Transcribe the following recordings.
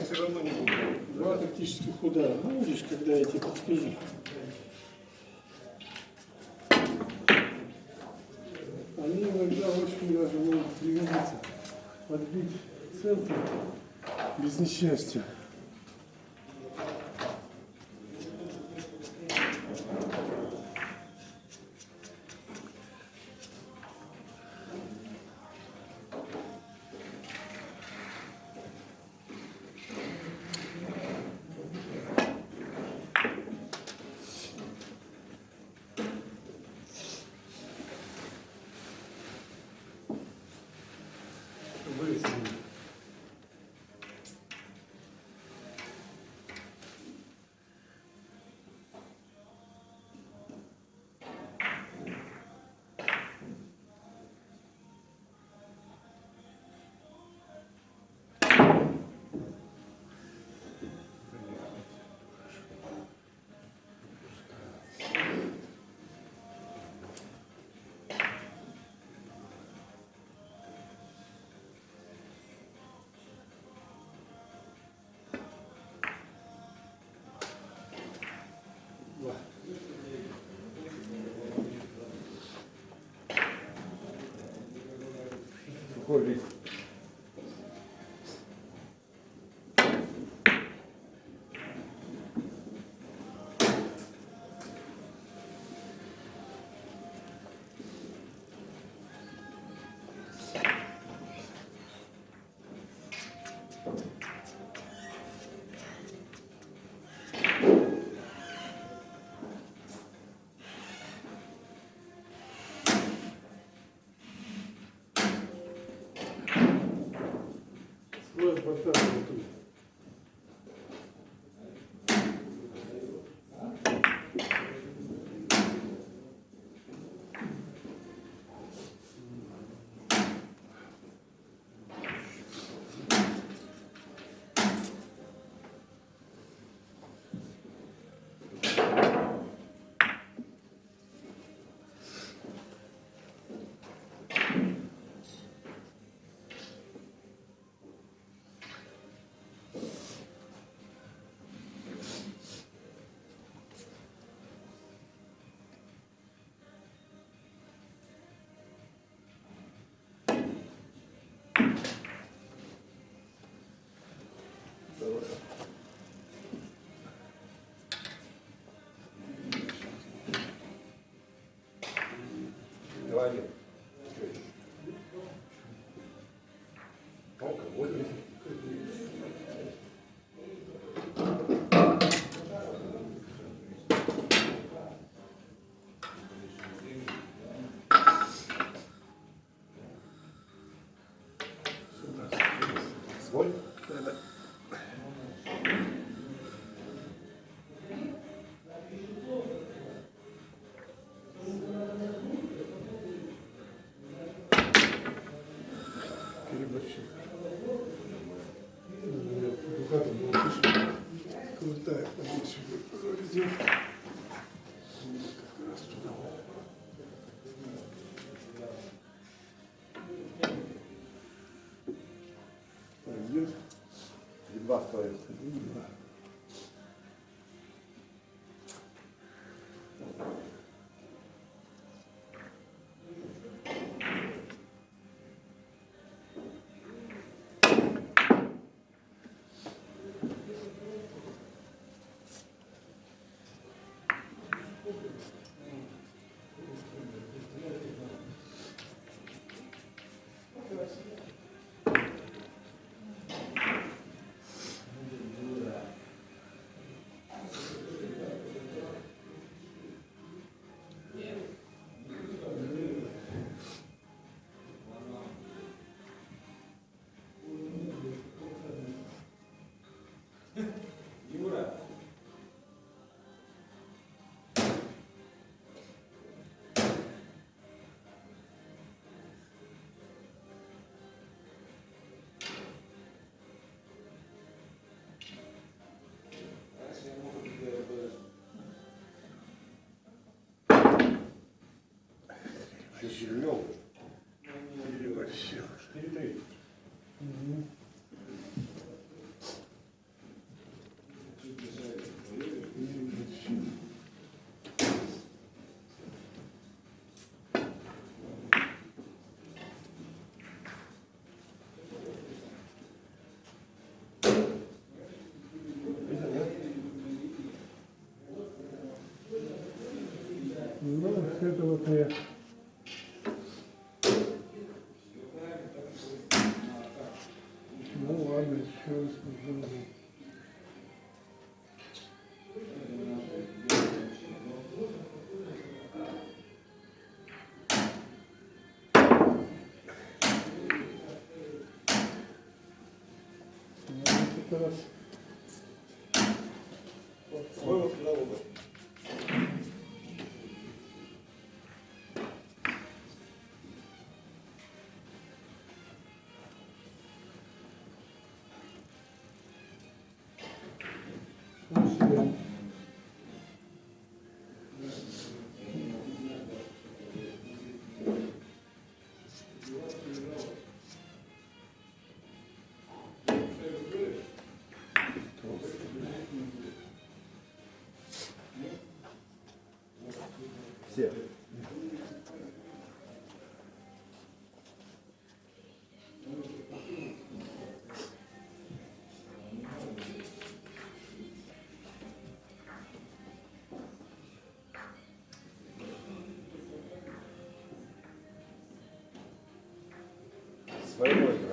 они все равно не будут. Два тактических удара. Ну, видишь, когда я тебе подскажу. Они иногда очень даже могут пригодиться. Подбить центр без несчастья. Какой Алкоголь. Свой? Заведем. Как раз туда. Пойдет. Едва стоит. Один, Зеленов и Васек. 4-3. Угу. Ну, это вот я попробую. Ну, вот это раз. Свой Все. Своего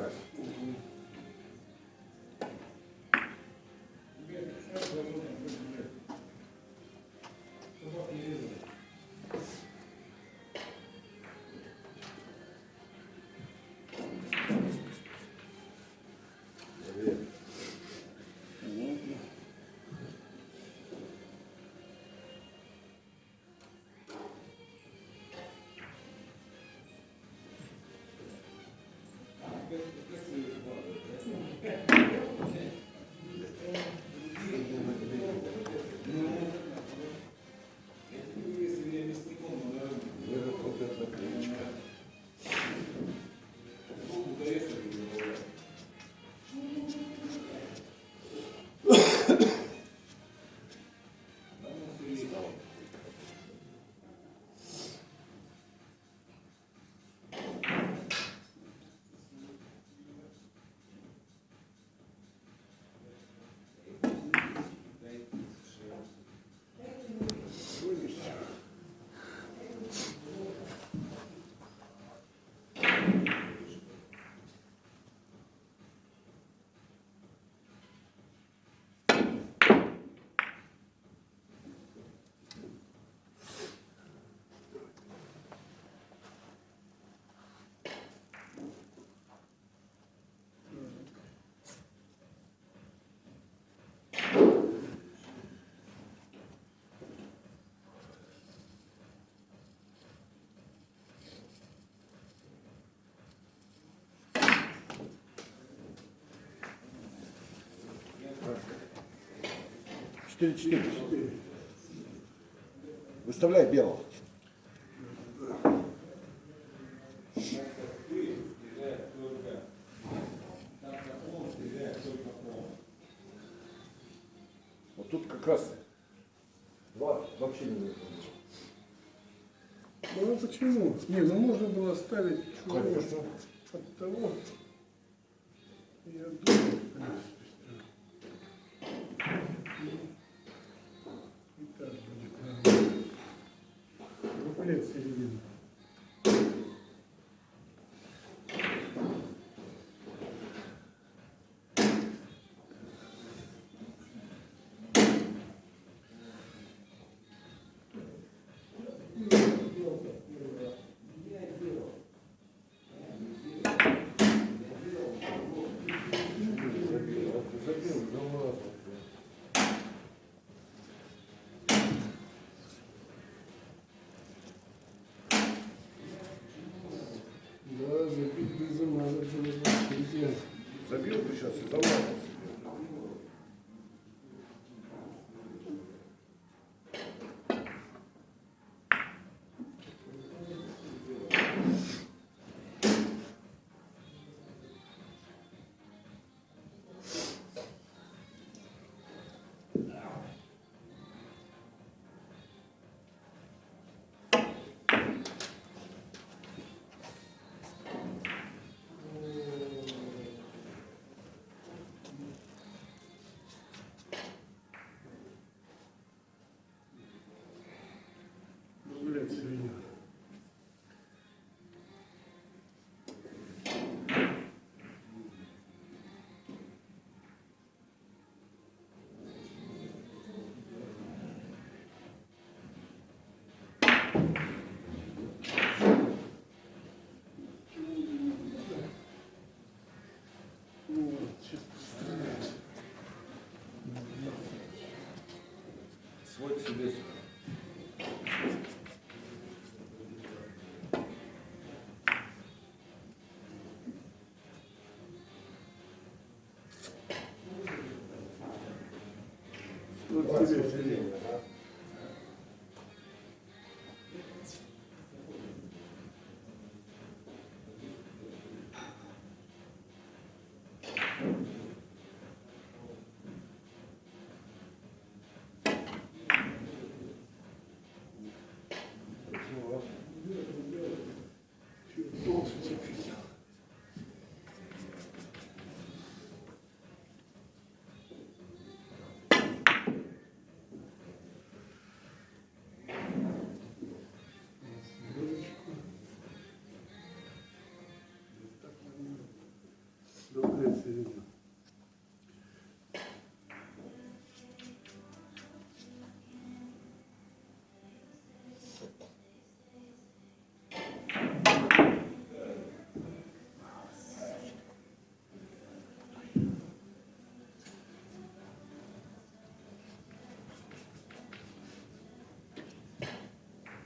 4-4. Выставляй белого. Вот тут как раз два вообще не нужно. Ну а почему? Не, ну можно было ставить Конечно. от того. Дуплет середины. сейчас и забрал. опять свинья. свой себе Вот Давай, тебе. свой Добрая середина.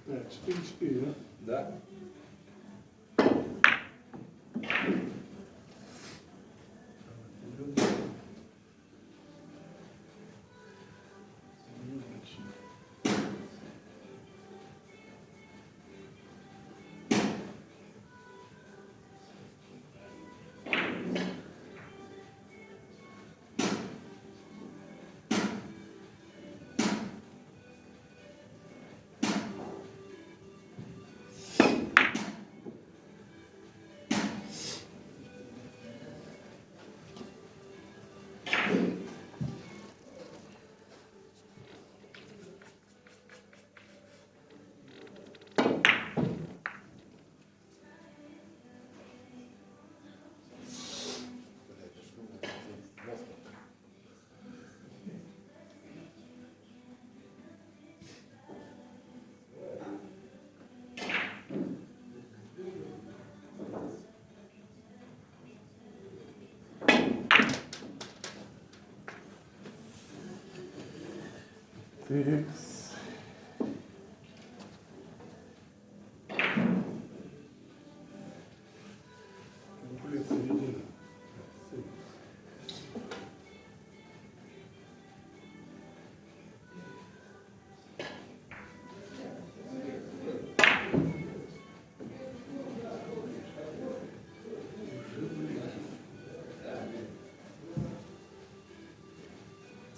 Так, 4-4, да? Да? Текс. Куплет середина.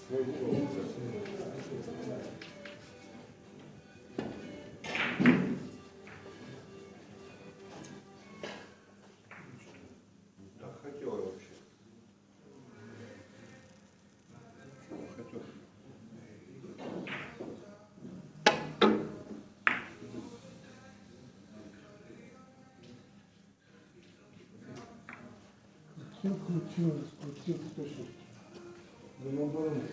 Свой голос. Так хотел я вообще. Чего хотел? Крутил, крутил, крутил, точно. Да наоборот.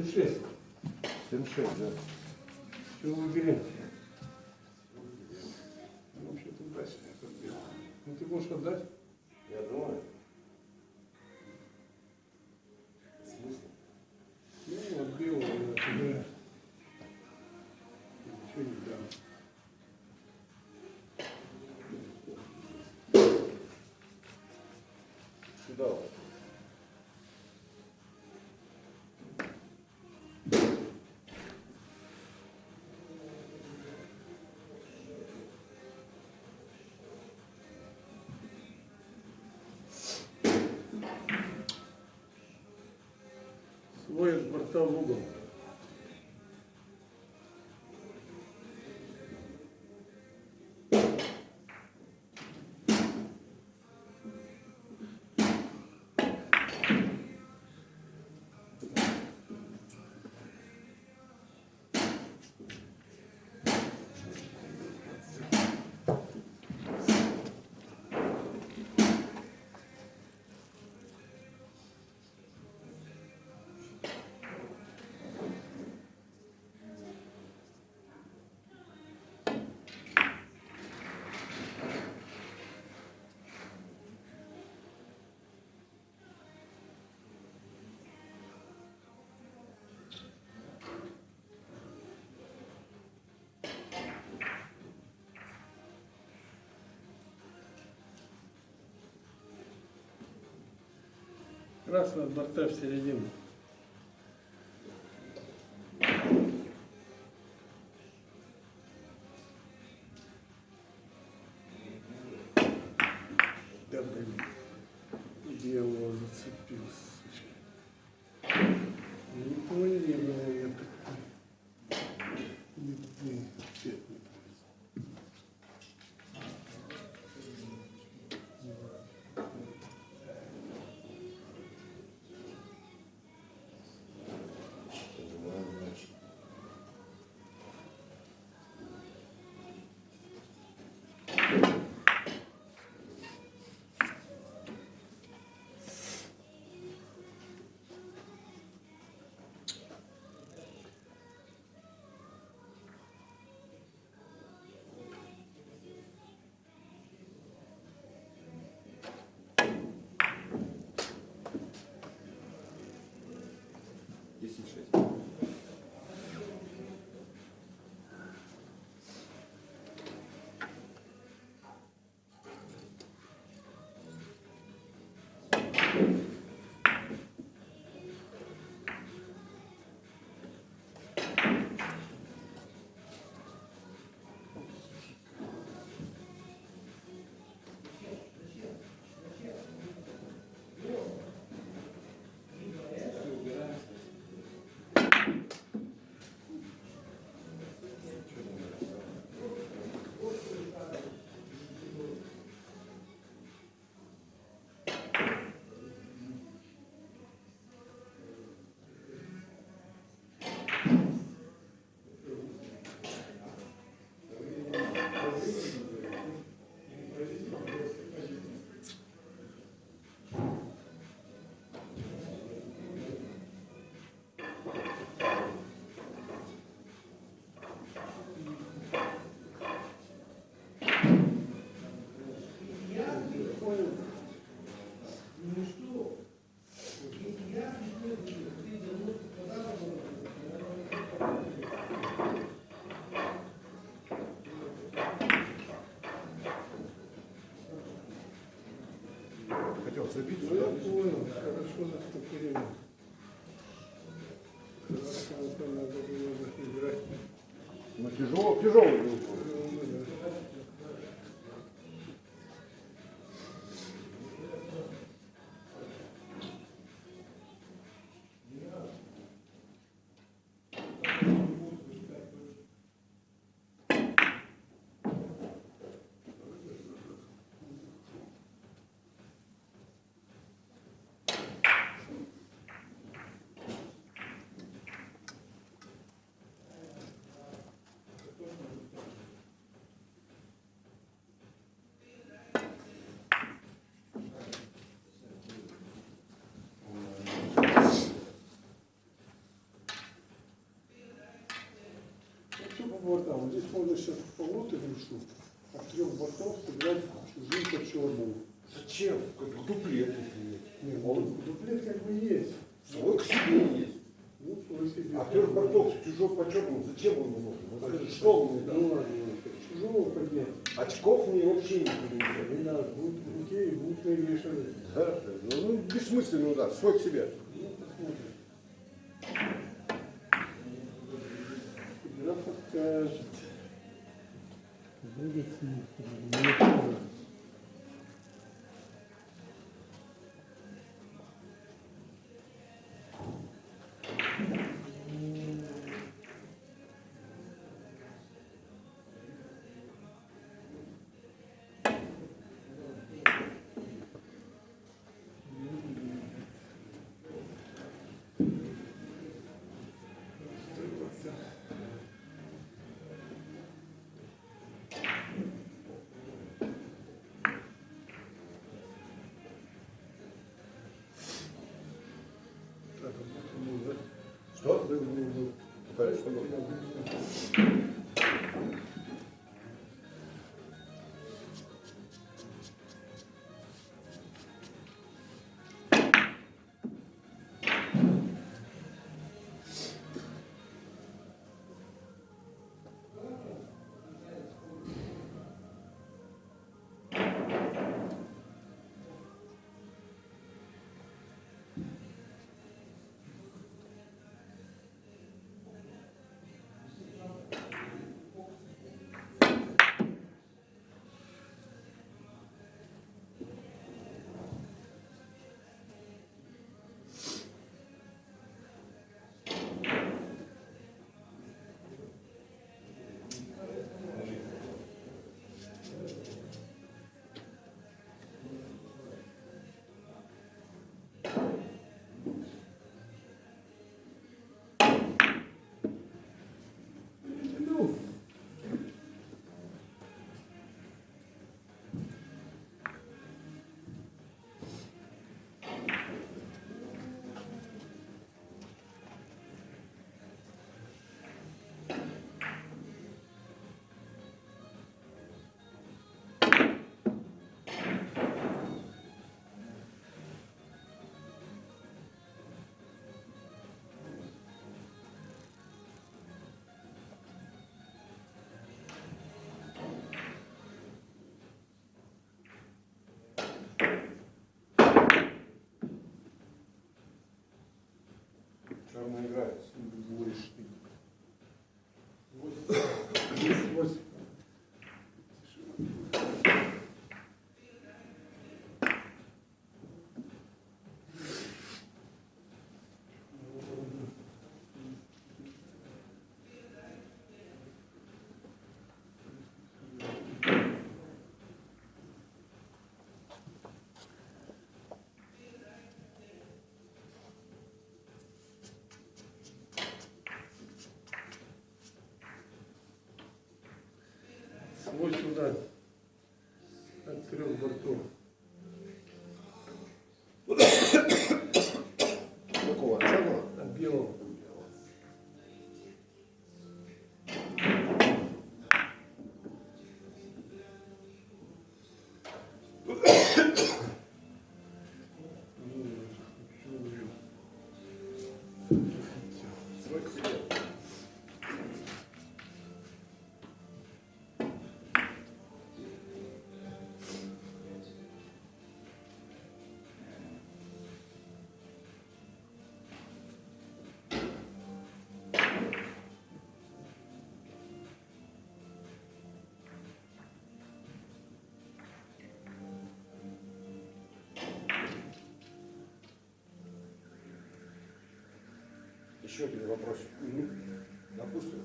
7-6. 7-6, да? Все выберем. Ну, Вообще-то сделал. Ну ты можешь отдать? Я думаю. Смысл? Ну, отбил, я тебе ничего не дам. Сюда вот. От борта в угол. Красного борта в середину. Где его зацепил, 10,6. Хотел забить Ну, я сюда. понял, хорошо наступление. Хорошо, надо было играть. Ну тяжело, тяжелый был. Вообще по бортам. Здесь можно сейчас полоты решу, от трех бортов сыграть чужим по черному. Зачем? Как дуплет. если есть. Не, ну, дуплет как бы есть. Свой к себе есть. Ну, свой себе. А трех бортов чужой по черному, зачем он нужен? Вот скажи, что он мне Ну ладно, ладно. чужого поднять. Очков мне вообще не принесет. Не надо, будут в руке и будут навешаны. Да? Ну, ну, бессмысленный удар, свой к себе. Что? Да, ну, 8, сюда от трех бортов. Еще один вопросик. Допустим,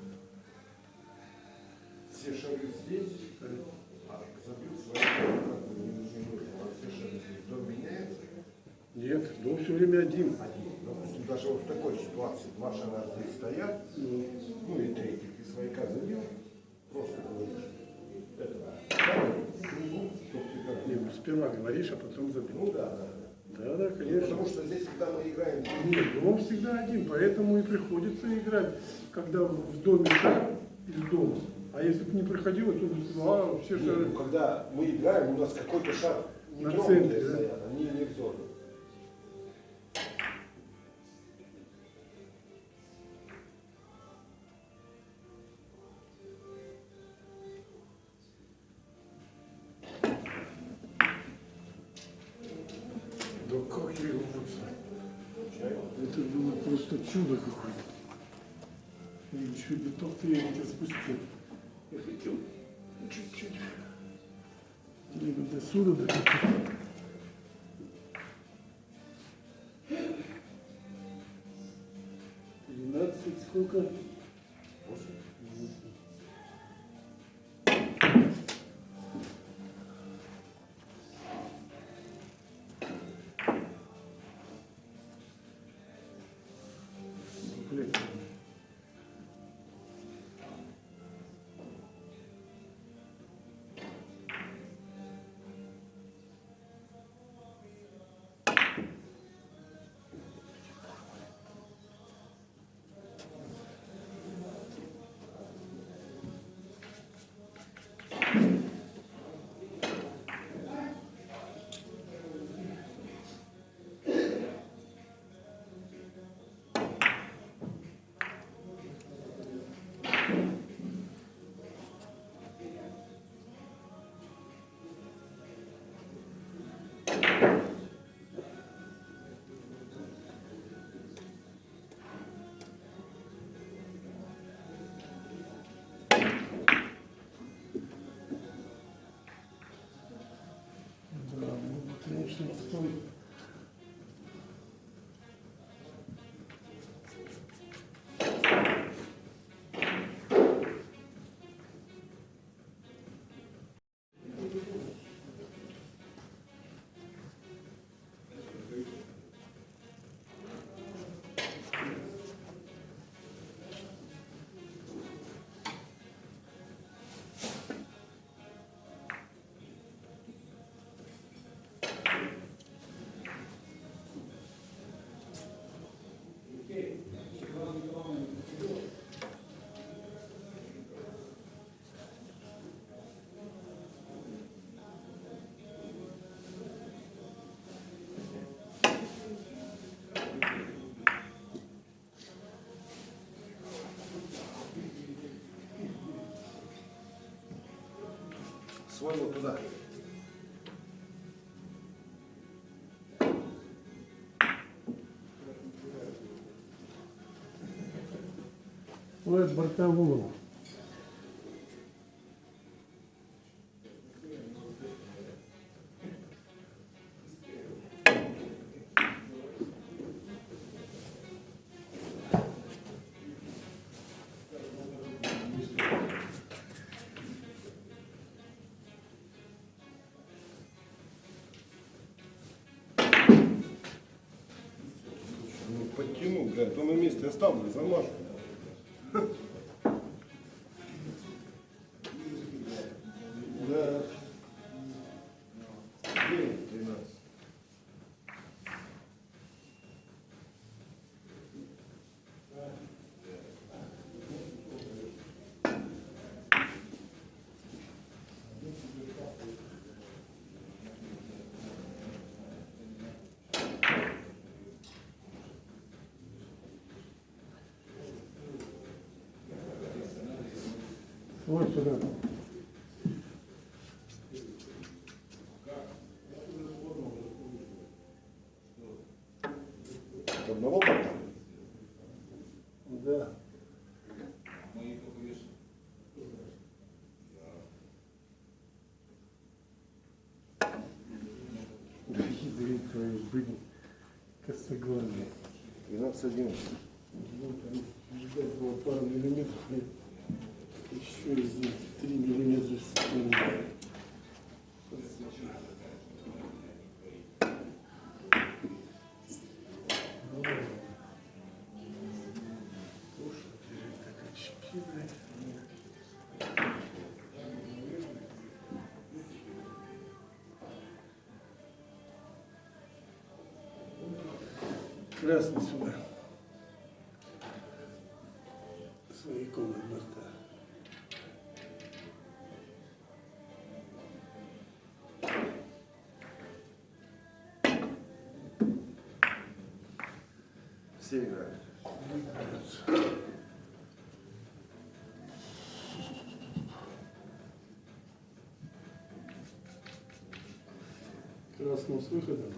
все шары здесь, а забьют бы не нужны. А все шары здесь. Дом меняется Нет, дом все время один. один. Допустим, даже вот в такой ситуации два шара здесь стоят, Ну, ну и третий, ты свояка забил, просто говоришь. Это, ставь кругу, чтоб ты как не, сперва говоришь, а потом забил. Ну да, да. Да, да, Ну, конечно. Потому что здесь, когда мы играем, Нет, дом всегда один, поэтому и приходится играть, когда в доме шар из дома. А если бы не приходилось, то бы сказал, а, все Нет, шары. ну, когда мы играем, у нас какой-то шар не На центре, да? стоят, они не в зону. Бетон-то я не спустил. Я хотел чуть-чуть. Либо до. Тринадцать сколько? Да, ну, конечно, свой вот туда. Вот бортовую. Блядь, то на месте Вот сюда. Одного борта? Да. Хитрый твою были косоглазые. 12, 11. Ну, там ждать было пару миллиметров, и них 3 миллиметра. Красный сюда. С выходом.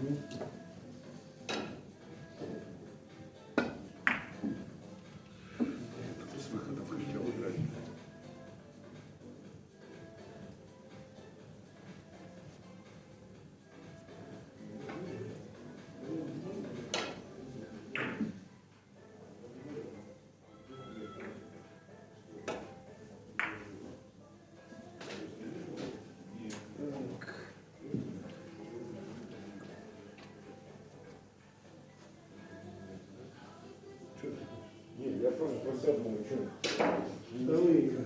Просто про себя думаю, что? Вторые играют.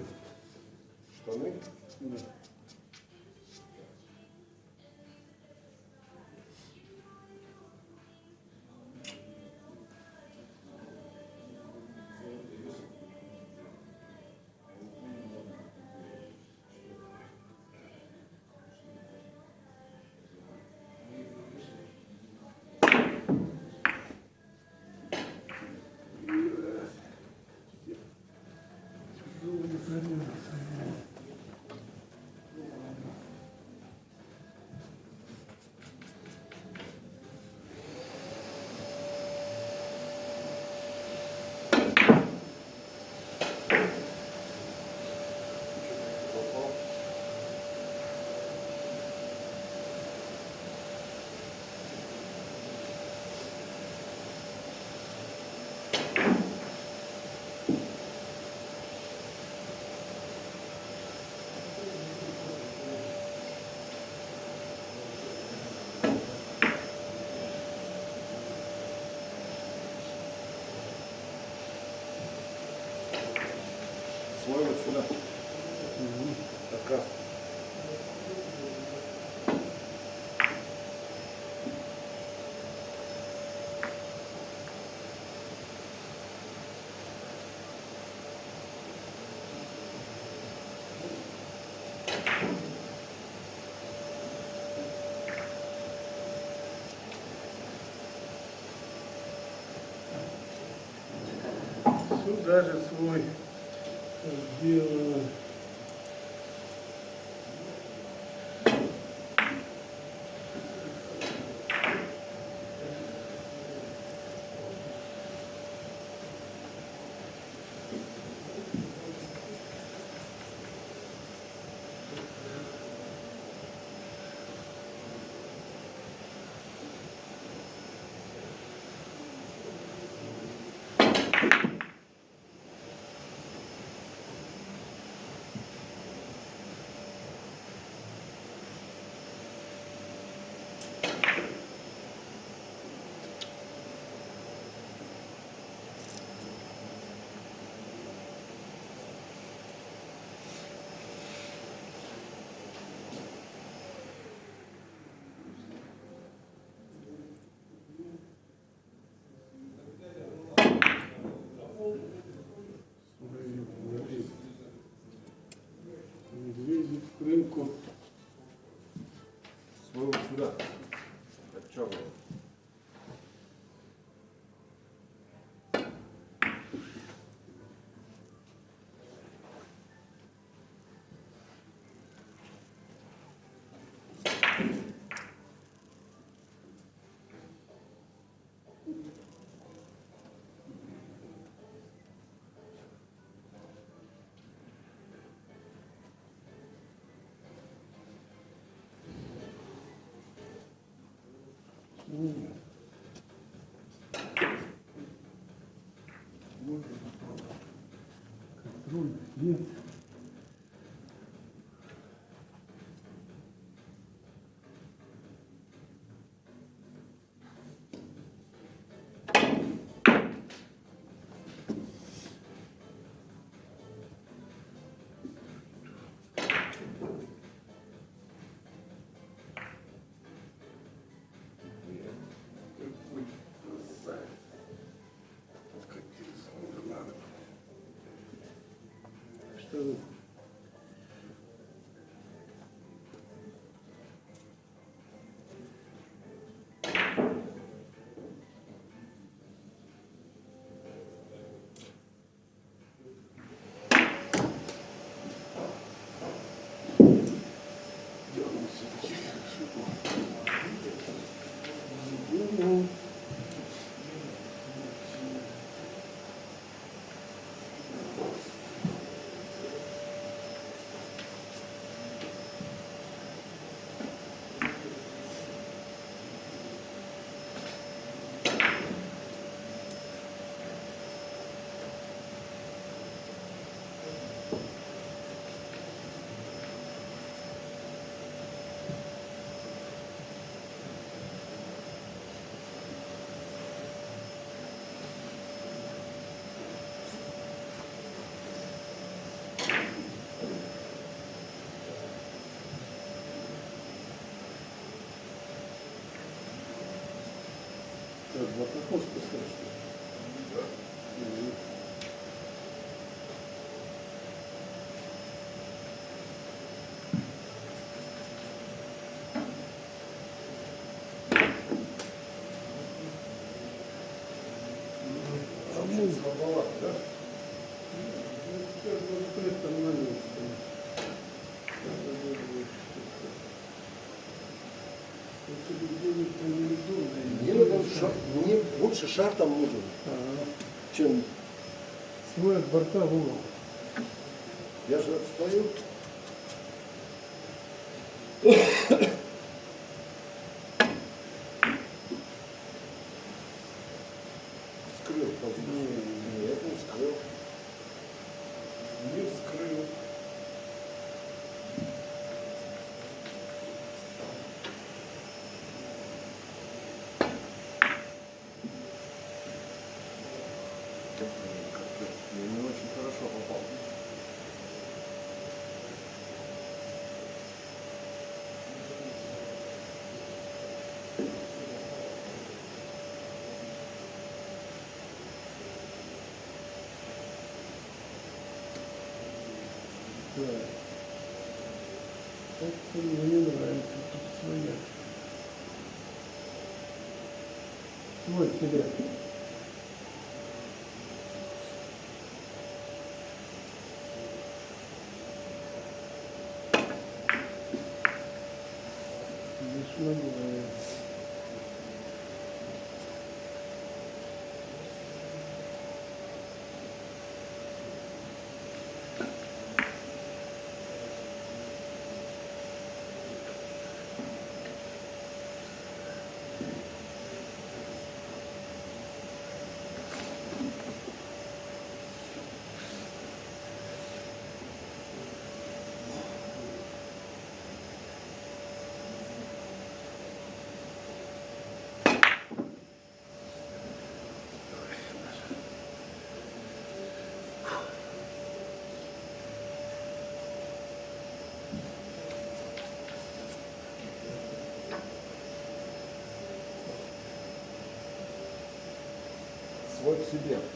Тяжелый заряд. Сюда. Как раз. Сюда же свой сделано. Свою не лезет. Не лезет в крынку. Свою М. Вот это. Контроль нет. Что Слабоват, да? это маленькое. Если бы делать-то неудобно. Мне, надо шар- мне больше шар там нужен, Ага. чем Свой от борта в угол. я же отстаю. Да. Это мне не нравится, тут своя. Свой тебе. К себе.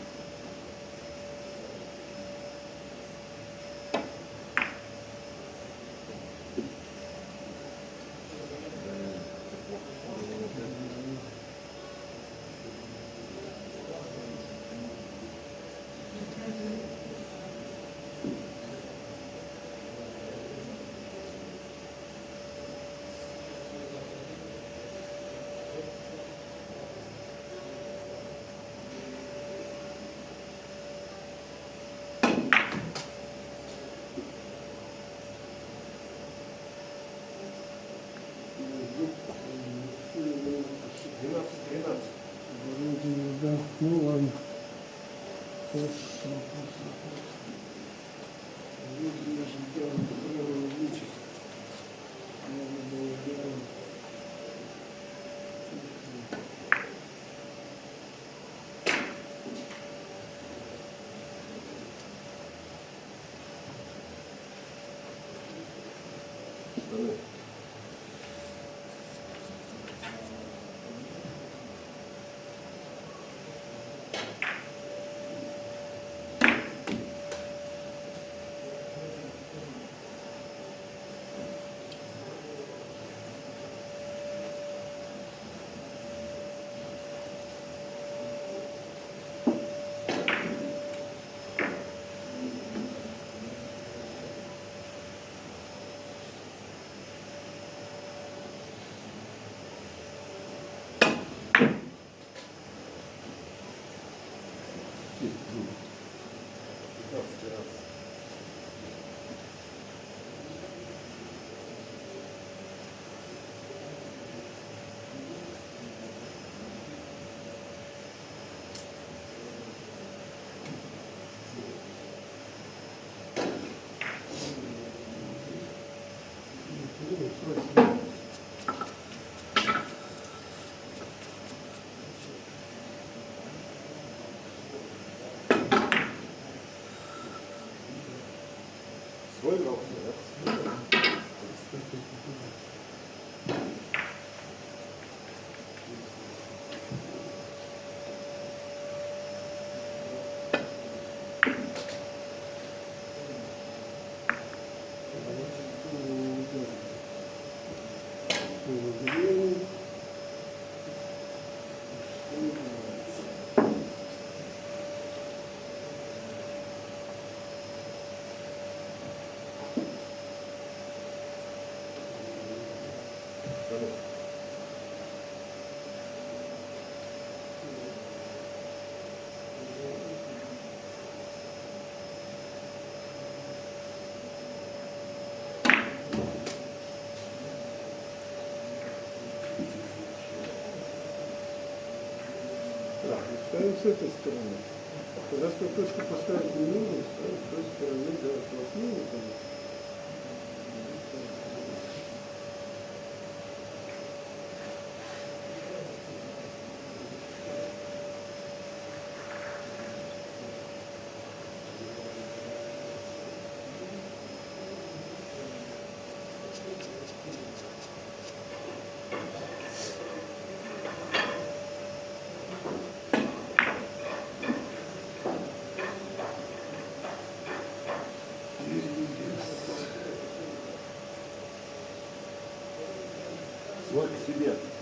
Amém. Свой с этой стороны. Когда свою точку поставить не нужно, ставим с той стороны, да, конечно. К себе.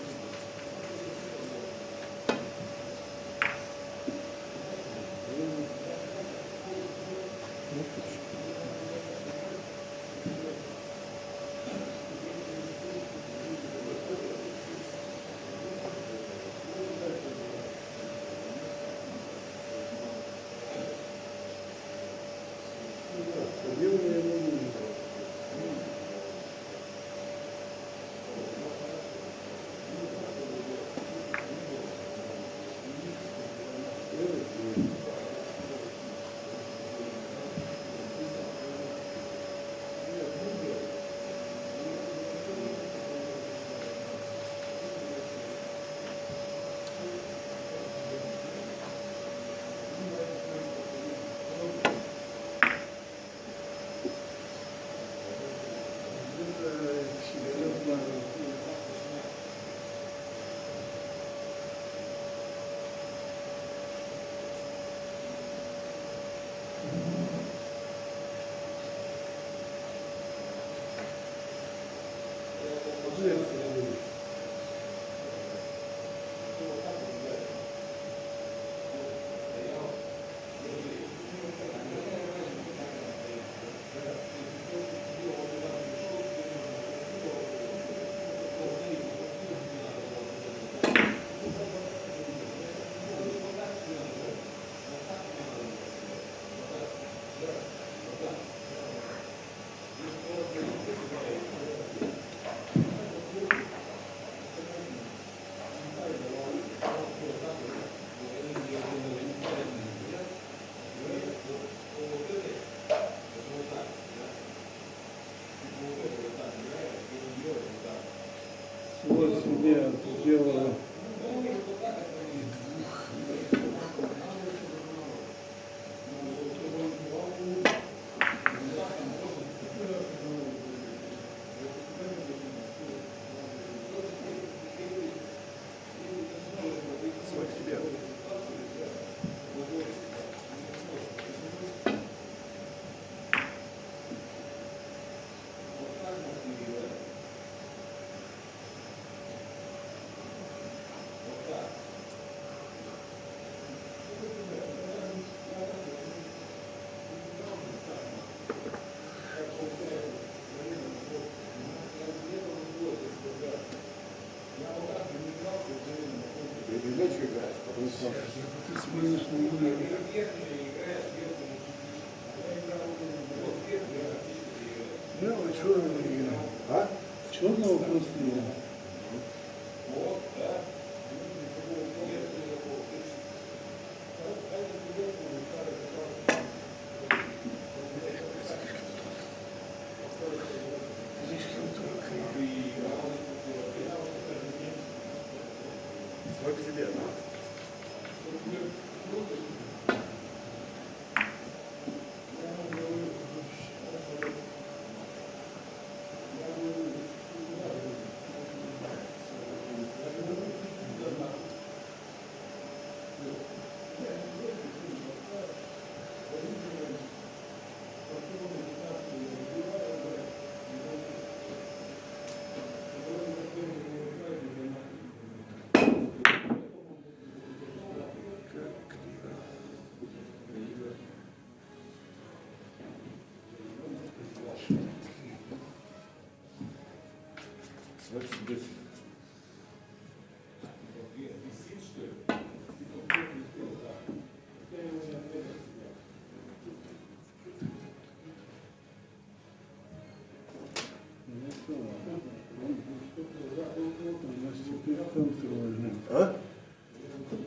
А?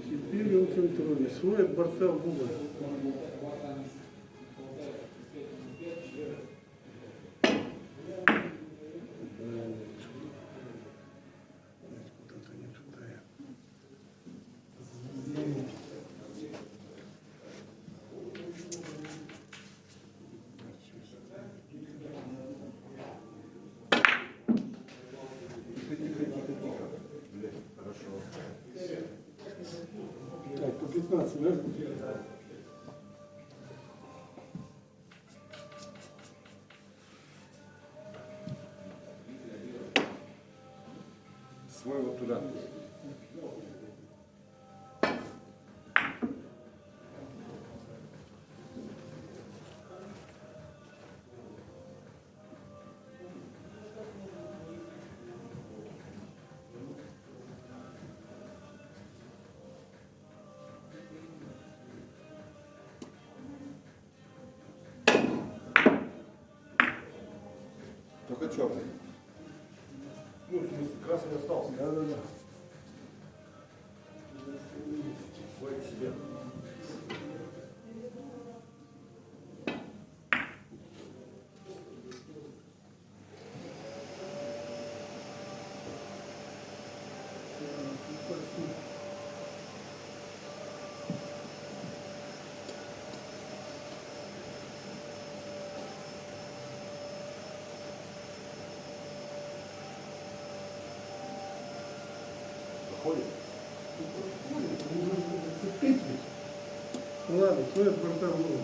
Теперь он контрольный. Свой от борта в угол. Свой вот туда. Только черный. Красный остался. Да, да, да. Борта в угол.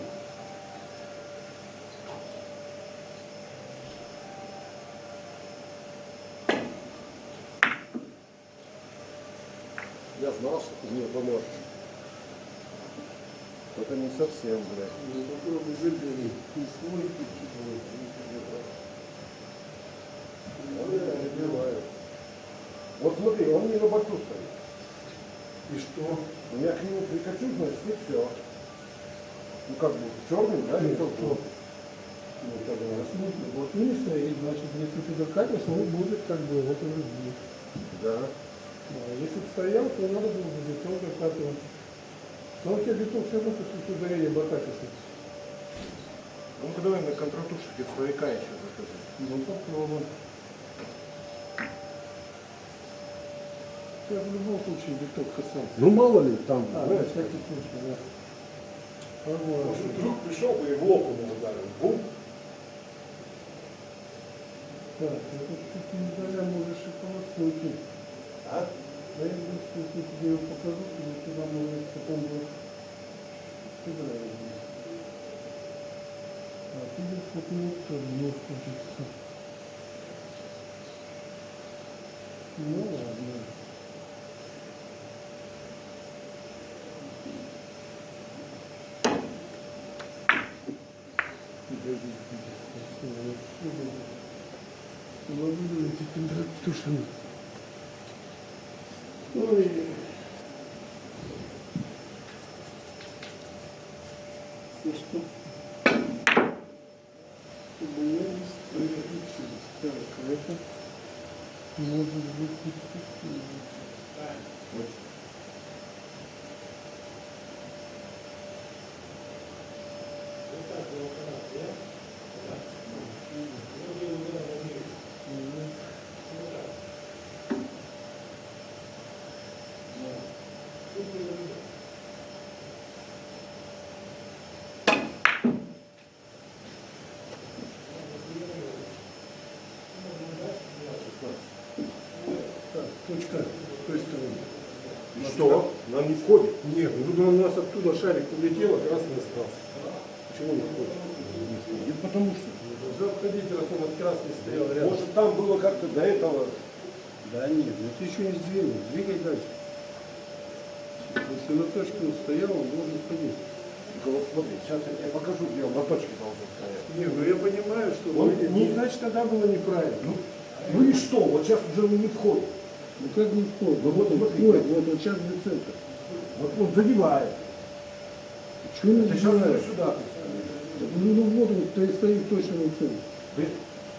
Я знал, что ты мне поможешь. Только не совсем, блядь. Ну, попробуй забери. И свой, чужой. Он меня забивает. Вот смотри, он не на боку стоит. И что? У меня к нему прикачу, значит, и все. Ну как бы, черный, да, и кто? Ну, как бы, вот не стоит, значит, если ты докатишь, он будет как бы вот уже здесь. Да. А если бы стоял, то надо было бы бетон докатывать. Но у тебя бетон все равно после ударения бокатится. Ну-ка давай на контратушке свояка еще закажи. Ну, попробуем. Я в любом случае биток касался. Ну мало ли там, А, на знаешь, всякий случай, да. Может вдруг пришел бы и в лоб ему ударил. Бум. Так, это ты медаля можешь и полоснуть. А? Да я думаю, что если тебе его покажу, то я туда может потом будет сыграть. А ты вот мне тоже не хочется. Ну ладно. Могу эти температуры. Ой. что чтобы я не стоял Так, а это может быть перспективно. Так, точка с той стороны. И что? Нам не входит. Нет, ну у нас оттуда шарик улетел, а красный остался. Почему не входит? И потому что. Должна входить, раз у нас красный стоял рядом. Может там было как-то до этого. Да нет, ну ты еще не сдвинул. Двигай дальше. Если на точке он стоял, он должен входить. Вот смотри, сейчас я тебе покажу, где он на точке должен стоять. Не, ну я понимаю, что Он ну, не- значит тогда было неправильно. Ну, ну и что? Вот сейчас уже он не входит. Ну как не входит? Ну вот он смотри. входит, вот, вот сейчас где центр. Вот он задевает. Чего не забираешь? сюда. Ну, ну вот он то стоит точно на центре. Ты-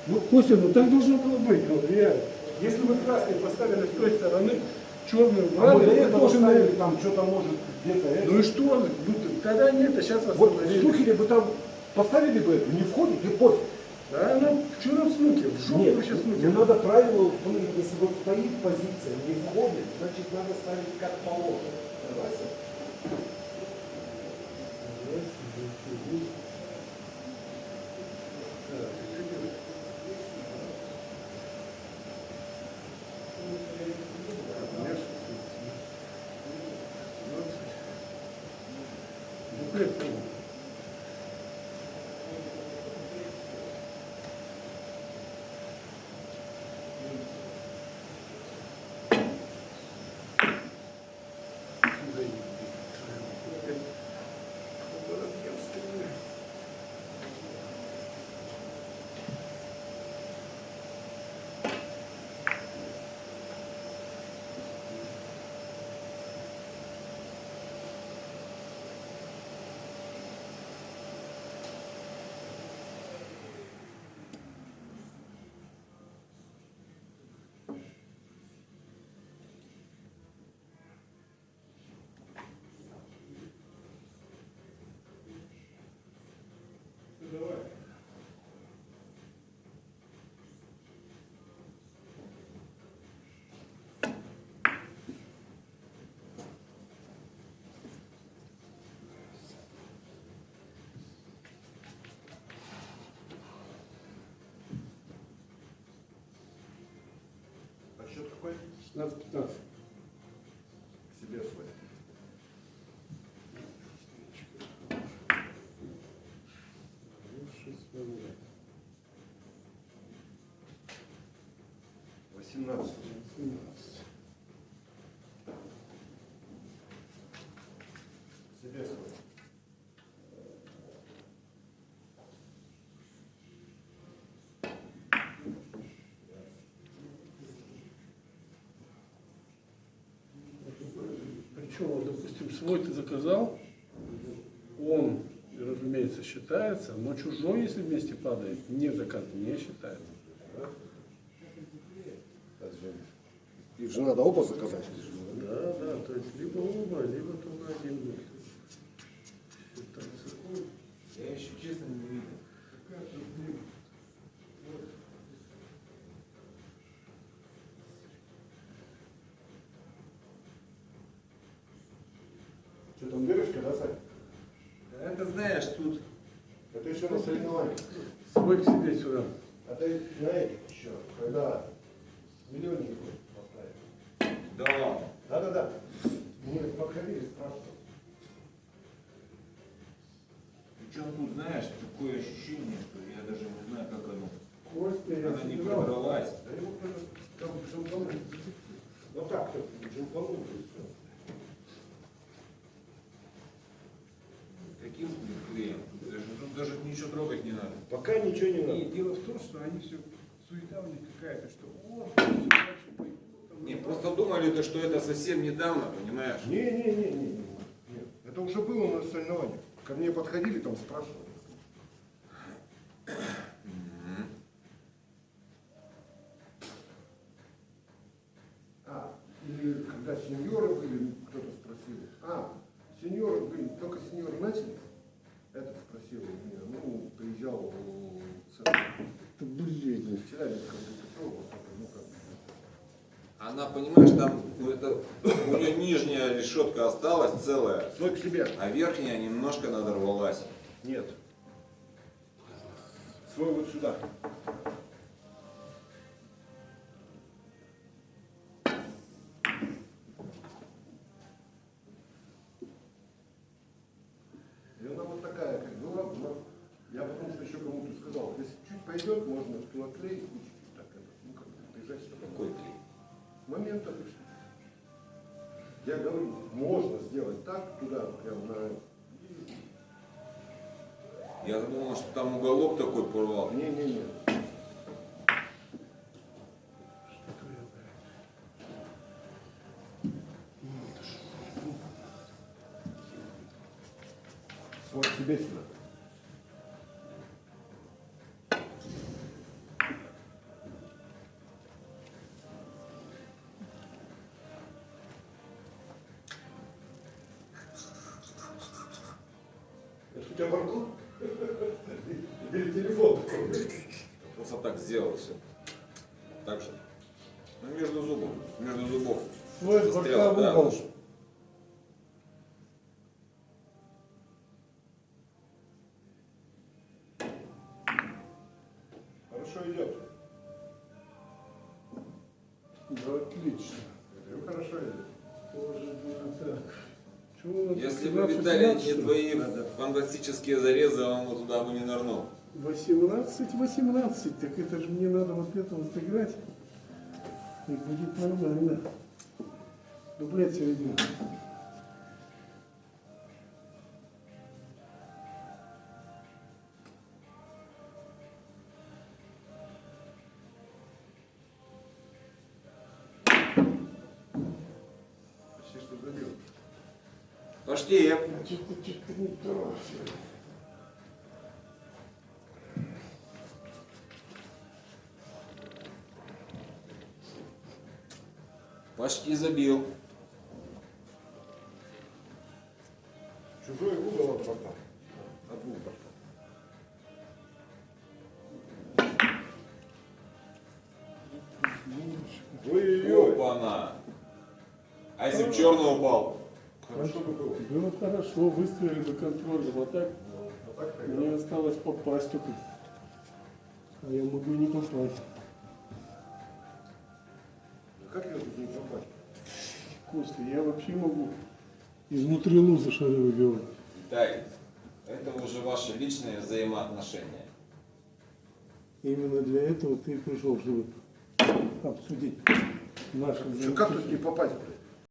Ну, Костя, ну так должно было быть, ну реально. Если вы красный поставили с той стороны, черный А вот до он этого должен ставили там что-то может где-то это. Ну и что? Ну, тогда нет, а сейчас Вот в восстановили. Сухере бы там поставили бы это, не входит и пофиг. Да, ну, что нам снуки? В жопу Нет, вообще снуки. ну надо правило установить, если вот стоит позиция, не входит, значит надо ставить как положено. Согласен? Буклет там. А счет какой? 16-15. К себе свой. Восемнадцать. К себе свой. Вот, допустим, свой ты заказал, он, разумеется, считается, но чужой, если вместе падает, не заказ не считается. Их же надо оба заказать. Да, да, то есть либо оба, либо только один будет. Считаться. Я еще честно не видел. Что там дырочка, да, Сань? Это знаешь, тут Это еще на соревнованиях. Свой к себе сюда. А ты на этих еще, когда миллионник поставили. да ладно. Да-да-да. Мы подходили, спрашивали. Причем тут, знаешь, такое ощущение, что я даже не знаю, как оно. Костя, я Она не собирал. продралась. Да его кто-то там джимпанул. Вот так вот джимпанул и все. Каким блин, клеем? Даже, тут даже ничего трогать не надо. Пока ничего не И надо. дело в том, что они все, суета у них какая-то, что о, Не, просто думали, то, что это совсем недавно, понимаешь? Не-не-не-не. Это уже было на соревнованиях. Ко мне подходили, там спрашивали. А, или когда сеньоры были, кто-то спросил. А, сеньоры были, только сеньоры начали. Этот спросил у меня, ну, приезжал в центр. Это блин. Это, вот это, ну как. Она, понимаешь, там ну, это, у нее нижняя решетка осталась целая, Свой к себе. а верхняя немножко надорвалась. Нет. Свой вот сюда. Там уголок такой порвал. Не-не-не. Вот тебе сюда. Так же. Ну, между зубов. Между зубов. Свой Застрял, бока в да. угол. Хорошо идет. Да, отлично. Говорю, хорошо идет. Тоже было так. Чего Если 18, бы Виталий 18, не твои фантастические зарезы, он бы туда бы не нырнул. 18, 18, так это же мне надо вот это вот сыграть. И будет нормально. Дублет середину. Почти что забил. Почти. Что-то что-то не то. Почти забил. Чужой угол от бока. От двух боков. Ой-ой-ой. Опа-на. А если в черный упал? Хорошо бы было. Было хорошо, выставили до контроля. Вот так А так мне осталось попасть только. А я могу и не попасть. Костя, я вообще могу изнутри луза шары выбивать. Виталий, это уже ваши личные взаимоотношения. Именно для этого ты пришел, чтобы обсудить наши Что, как тут не попасть?